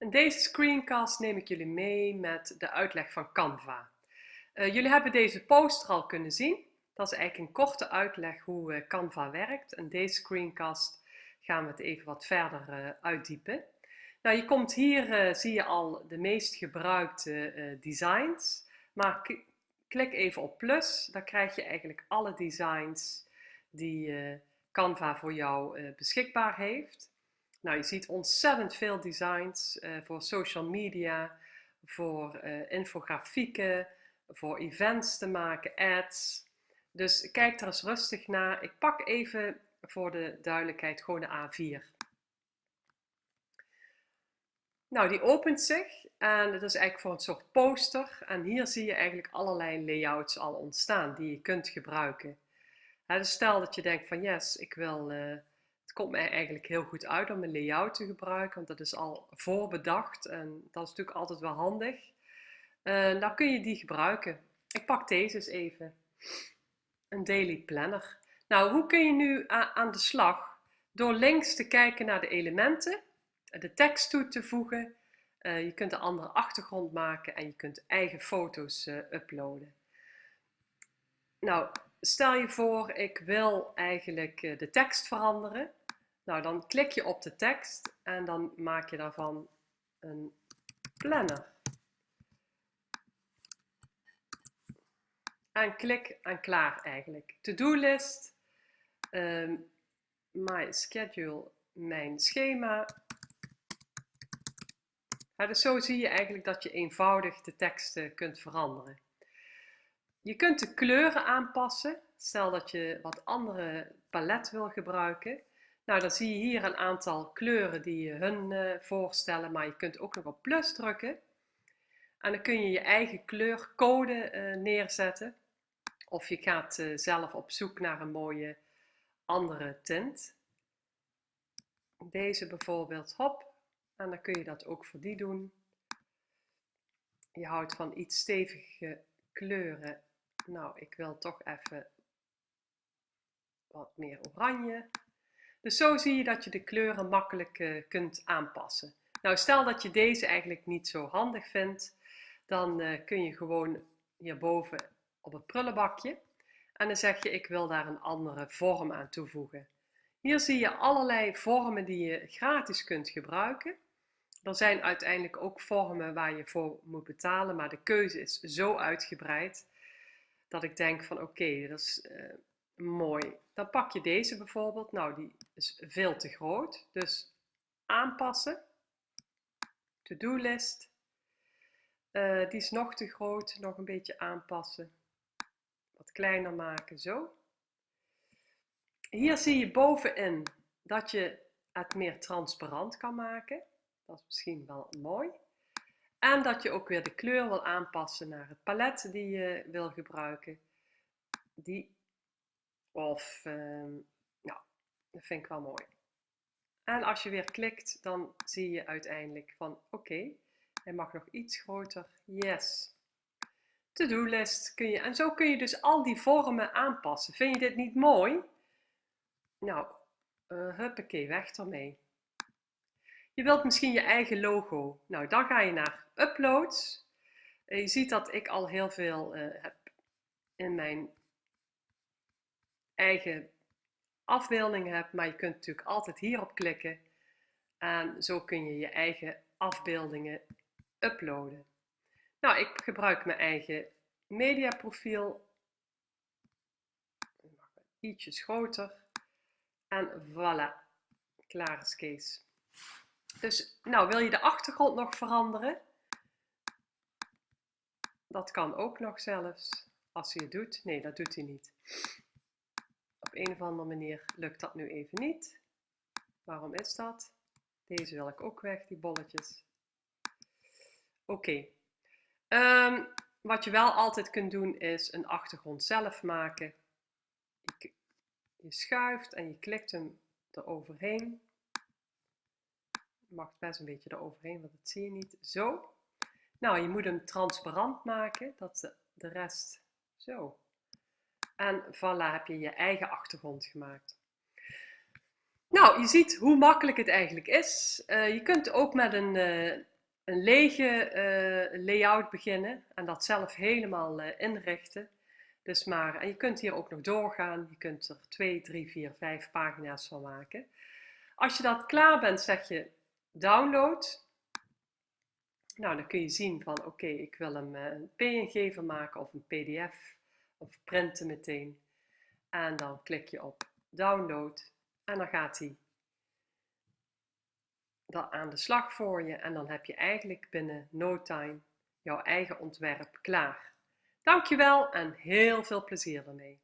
In deze screencast neem ik jullie mee met de uitleg van Canva. Uh, jullie hebben deze poster al kunnen zien. Dat is eigenlijk een korte uitleg hoe uh, Canva werkt. In deze screencast gaan we het even wat verder uh, uitdiepen. Nou, je komt hier, zie je al de meest gebruikte designs. Maar klik even op plus, dan krijg je eigenlijk alle designs die Canva voor jou beschikbaar heeft. Nou, je ziet ontzettend veel designs uh, voor social media, voor uh, infografieken, voor events te maken, ads. Dus kijk er eens rustig naar. Ik pak even voor de duidelijkheid gewoon de A4. Nou, die opent zich en het is eigenlijk voor een soort poster. En hier zie je eigenlijk allerlei layouts al ontstaan die je kunt gebruiken. dus stel dat je denkt van yes, ik wil uh, het komt mij eigenlijk heel goed uit om een layout te gebruiken, want dat is al voorbedacht en dat is natuurlijk altijd wel handig. Dan kun je die gebruiken. Ik pak deze eens even. Een daily planner. Nou, hoe kun je nu aan de slag? Door links te kijken naar de elementen, de tekst toe te voegen. Uh, je kunt een andere achtergrond maken en je kunt eigen foto's uh, uploaden. Nou, stel je voor, ik wil eigenlijk de tekst veranderen. Nou, dan klik je op de tekst en dan maak je daarvan een planner. En klik en klaar eigenlijk. To-do-list, um, my schedule, mijn schema. dus zo zie je eigenlijk dat je eenvoudig de teksten kunt veranderen. Je kunt de kleuren aanpassen. Stel dat je wat andere palet wil gebruiken. Nou, dan zie je hier een aantal kleuren die hun uh, voorstellen, maar je kunt ook nog op plus drukken. En dan kun je je eigen kleurcode uh, neerzetten. Of je gaat uh, zelf op zoek naar een mooie andere tint. Deze bijvoorbeeld, hop. En dan kun je dat ook voor die doen. Je houdt van iets stevige kleuren. Nou, ik wil toch even wat meer oranje. Dus zo zie je dat je de kleuren makkelijk uh, kunt aanpassen. Nou, stel dat je deze eigenlijk niet zo handig vindt, dan uh, kun je gewoon hierboven op het prullenbakje en dan zeg je ik wil daar een andere vorm aan toevoegen. Hier zie je allerlei vormen die je gratis kunt gebruiken. Er zijn uiteindelijk ook vormen waar je voor moet betalen, maar de keuze is zo uitgebreid dat ik denk van oké, dat is uh, mooi. Dan pak je deze bijvoorbeeld. Nou, die is veel te groot. Dus aanpassen. To-do-list. Uh, die is nog te groot. Nog een beetje aanpassen. Wat kleiner maken, zo. Hier zie je bovenin dat je het meer transparant kan maken. Dat is misschien wel mooi. En dat je ook weer de kleur wil aanpassen naar het palet die je wil gebruiken. Die of, nou, dat vind ik wel mooi. En als je weer klikt, dan zie je uiteindelijk van oké, hij mag nog iets groter. Yes. To-do-list kun je, en zo kun je dus al die vormen aanpassen. Vind je dit niet mooi? Nou, uh, huppakee, weg ermee. Je wilt misschien je eigen logo. Nou, dan ga je naar uploads. je ziet dat ik al heel veel uh, heb in mijn eigen afbeeldingen hebt, maar je kunt natuurlijk altijd hierop klikken en zo kun je je eigen afbeeldingen uploaden. Nou, ik gebruik mijn eigen mediaprofiel. Ietsjes groter. En voilà, klaar is Kees. Dus, nou, wil je de achtergrond nog veranderen? Dat kan ook nog zelfs, als hij het doet. Nee, dat doet hij niet op een of andere manier lukt dat nu even niet. Waarom is dat? Deze wil ik ook weg, die bolletjes. Oké. Ehm, wat je wel altijd kunt doen is een achtergrond zelf maken. Je, schuift en je klikt hem eroverheen. Je mag best een beetje eroverheen, want dat zie je niet. Zo. Nou, je moet hem transparant maken, dat de rest zo en voilà, heb je je eigen achtergrond gemaakt. Nou, je ziet hoe makkelijk het eigenlijk is. Uh, je kunt ook met een uh, een lege uh, layout beginnen en dat zelf helemaal inrichten. Dus maar, en je kunt hier ook nog doorgaan. Je kunt er 2, 3, 4, 5 pagina's van maken. Als je dat klaar bent, zeg je download. Nou, dan kun je zien van oké, ik wil hem een PNG van maken of een PDF of printen meteen. En dan klik je op download en dan gaat hij aan de slag voor je en dan heb je eigenlijk binnen no time jouw eigen ontwerp klaar. Dankjewel en heel veel plezier ermee.